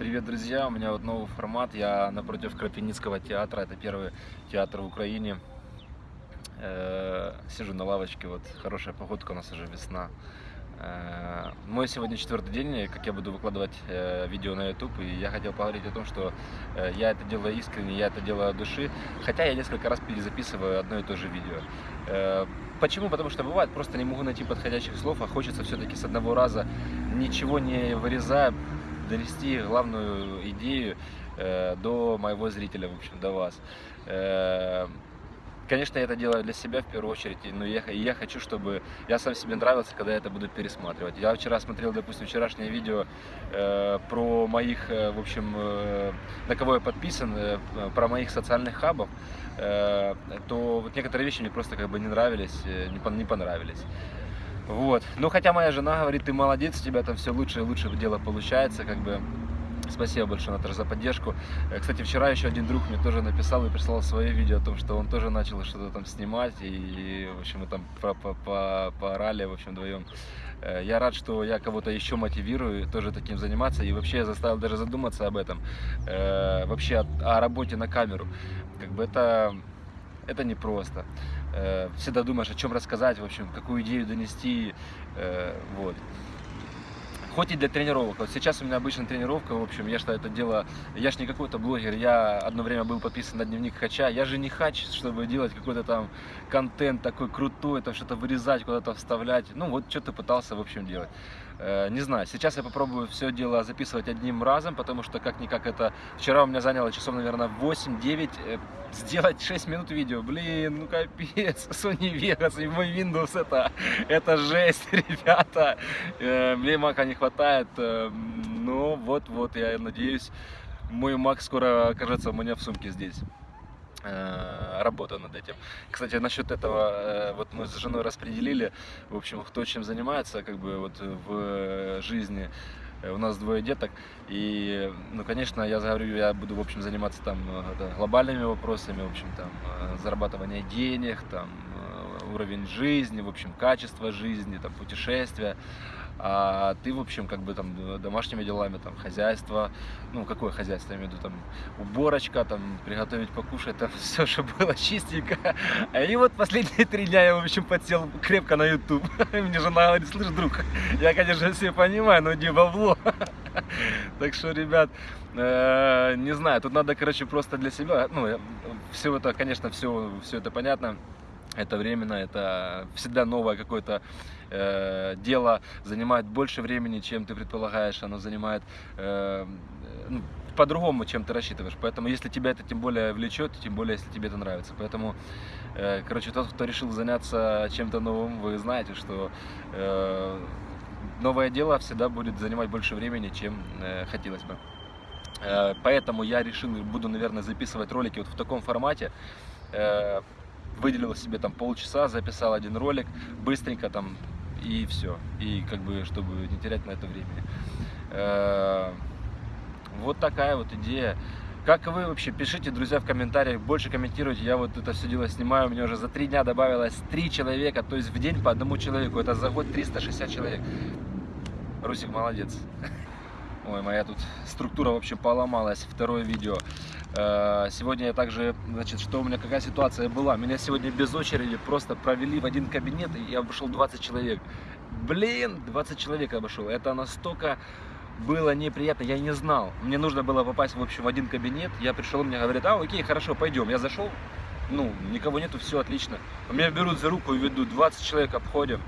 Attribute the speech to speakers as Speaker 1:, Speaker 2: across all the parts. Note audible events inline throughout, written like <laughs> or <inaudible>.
Speaker 1: Привет, друзья! У меня вот новый формат. Я напротив Крапивницкого театра. Это первый театр в Украине. Э, Сижу на лавочке. Вот хорошая погодка, у нас уже весна. Э, Мой сегодня четвертый день, как я буду выкладывать э, видео на YouTube, и я хотел поговорить о том, что я это делаю искренне, я это делаю от души, хотя я несколько раз перезаписываю одно и то же видео. Почему? Потому что бывает, просто не могу найти подходящих слов, а хочется все-таки с одного раза, ничего не вырезая, донести главную идею э, до моего зрителя, в общем, до вас. Э, Конечно, я это делаю для себя в первую очередь, но я, я хочу, чтобы я сам себе нравился, когда я это буду пересматривать. Я вчера смотрел, допустим, вчерашнее видео э, про моих, э, в общем, э, на кого я подписан, э, про моих социальных хабов, э, то вот некоторые вещи мне просто как бы не нравились, э, не, не понравились. Вот. Ну, хотя моя жена говорит, ты молодец, у тебя там все лучше и лучше дело получается, как бы. Спасибо большое, Наташа, за поддержку. Э, Кстати, вчера еще один друг мне тоже написал и прислал свое видео о том, что он тоже начал что-то там снимать, и, в общем, мы там по- по- по- поорали, в общем, вдвоем. Э, Я рад, что я кого-то еще мотивирую тоже таким заниматься, и вообще я заставил даже задуматься об этом, Э, вообще о, о работе на камеру. Как бы это, это непросто. Э, Всегда думаешь, о чем рассказать, в общем, какую идею донести, э, вот. Хоть и для тренировок. Вот сейчас у меня обычно тренировка, в общем, я что это дело, я ж не какой-то блогер, я одно время был подписан на дневник хача, я же не хач, чтобы делать какой-то там контент такой крутой, там что-то вырезать, куда-то вставлять, ну вот что-то пытался, в общем, делать. Э, Не знаю, сейчас я попробую все дело записывать одним разом, потому что как-никак это... Вчера у меня заняло часов, наверное, 8-9, э, сделать 6 минут видео, блин, ну капец, <laughs> Sony Vegas и мой Windows, это, это жесть, <laughs> ребята, Э, мне мака не хватает, э, ну вот-вот, я надеюсь, мой мак скоро окажется у меня в сумке здесь. Э, Работаю над этим. Кстати, насчет этого, э, вот мы с женой распределили, в общем, кто чем занимается, как бы вот в жизни. У нас двое деток, и, ну, конечно, я говорю, я буду, в общем, заниматься там глобальными вопросами, в общем, там, зарабатывание денег, там, уровень жизни, в общем, качество жизни, там, путешествия. А ты, в общем, как бы там домашними делами, там, хозяйство, ну, какое хозяйство, я имею в виду, там, уборочка, там, приготовить покушать, там, <laughs> все, чтобы было чистенько. И вот последние три дня я, в общем, подсел крепко на YouTube. <laughs> Мне жена говорит, слышь, друг, я, конечно, все понимаю, но не бабло. <laughs> Так что, ребят, э, не знаю, тут надо, короче, просто для себя, ну, все это, конечно, все, все это понятно, это временно, это всегда новое какое-то э, дело, занимает больше времени, чем ты предполагаешь, оно занимает э, ну, по-другому, чем ты рассчитываешь. Поэтому, если тебя это тем более влечет, тем более, если тебе это нравится. Поэтому, э, короче, тот, кто решил заняться чем-то новым, вы знаете, что э, новое дело всегда будет занимать больше времени, чем э, хотелось бы. Э, Поэтому я решил, буду, наверное, записывать ролики вот в таком формате. Э, Выделил себе там полчаса, записал один ролик, быстренько там и все. И как бы, чтобы не терять на это времени. Э, Вот такая вот идея. Как вы вообще? Пишите, друзья, в комментариях, больше комментируйте. Я вот это все дело снимаю, у меня уже за три дня добавилось три человека, то есть в день по одному человеку. Это за год 360 человек. Русик молодец. Ой, моя тут структура вообще поломалась. Второе видео. Э, Сегодня я также, значит, что у меня, какая ситуация была. Меня сегодня без очереди просто провели в один кабинет, и я обошел 20 человек. Блин, 20 человек обошел. Это настолько было неприятно, я не знал. Мне нужно было попасть, в общем, в один кабинет. Я пришел, мне говорят, а, окей, хорошо, пойдем. Я зашел, ну, никого нету, все отлично. Меня берут за руку и ведут, 20 человек обходим.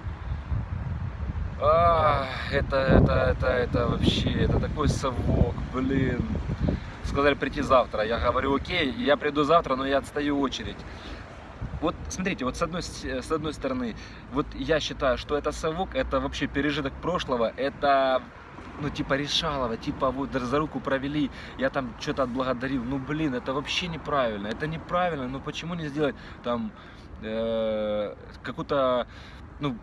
Speaker 1: А, это, это, это, это вообще, это такой совок, блин. Сказали прийти завтра. Я говорю, окей, я приду завтра, но я отстаю очередь. Вот смотрите, вот с одной, с одной стороны, вот я считаю, что это совок, это вообще пережиток прошлого, это ну, типа решалово, типа вот за руку провели, я там что-то отблагодарил. Ну, блин, это вообще неправильно, это неправильно, ну почему не сделать там э, какую-то, ну,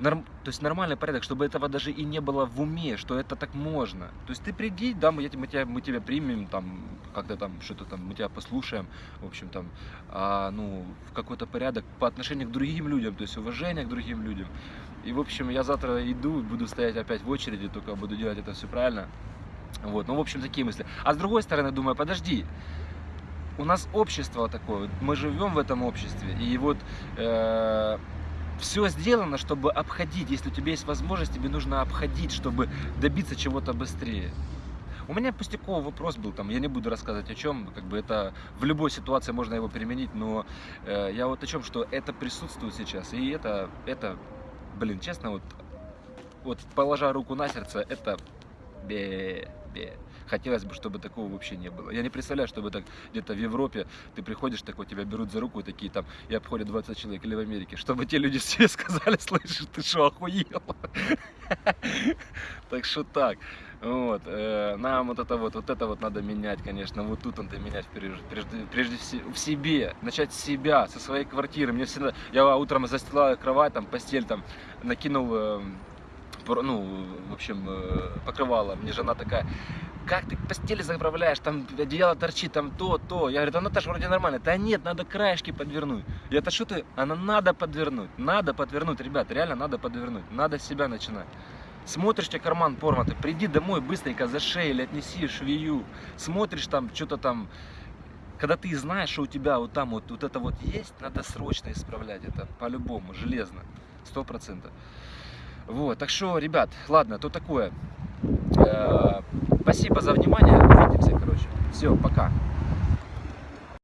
Speaker 1: норм- то есть нормальный порядок, чтобы этого даже и не было в уме, что это так можно. То есть ты приди, да, мы, мы, тебя, мы тебя примем, там, как-то там, что-то там, мы тебя послушаем, в общем, там, а, ну, в какой-то порядок по отношению к другим людям, то есть уважение к другим людям. И, в общем, я завтра иду, буду стоять опять в очереди, только буду делать это все правильно. Вот, ну, в общем, такие мысли. А с другой стороны, думаю, подожди, у нас общество такое, мы живем в этом обществе, и вот все сделано, чтобы обходить. Если у тебя есть возможность, тебе нужно обходить, чтобы добиться чего-то быстрее. У меня пустяковый вопрос был, там, я не буду рассказывать о чем, как бы это в любой ситуации можно его применить, но э, я вот о чем, что это присутствует сейчас, и это, это, блин, честно, вот, вот положа руку на сердце, это бе, бе. Хотелось бы, чтобы такого вообще не было. Я не представляю, чтобы так где-то в Европе ты приходишь такой, тебя берут за руку такие там, и обходят 20 человек, или в Америке, чтобы те люди <laughs> все сказали, слышишь, ты что, охуел? Так что так. Вот, э, нам вот это вот, вот это вот надо менять, конечно, вот тут надо менять прежде, прежде, прежде всего в себе, начать с себя, со своей квартиры. Мне всегда, я утром застилаю кровать, там, постель, там, накинул, э, ну, в общем, э, покрывало. Мне жена такая, как ты постели заправляешь, там одеяло торчит, там то, то. Я говорю, да Наташа, вроде нормально. Да нет, надо краешки подвернуть. Я это что ты? Она надо подвернуть, надо подвернуть, ребят, реально надо подвернуть, надо с себя начинать. Смотришь, тебе карман порватый, приди домой быстренько за шею или отнеси швею. Смотришь там, что-то там, когда ты знаешь, что у тебя вот там вот, вот это вот есть, надо срочно исправлять это, по-любому, железно, сто процентов. Вот, так что, ребят, ладно, то такое. Э, спасибо за внимание, увидимся, короче. Все, пока.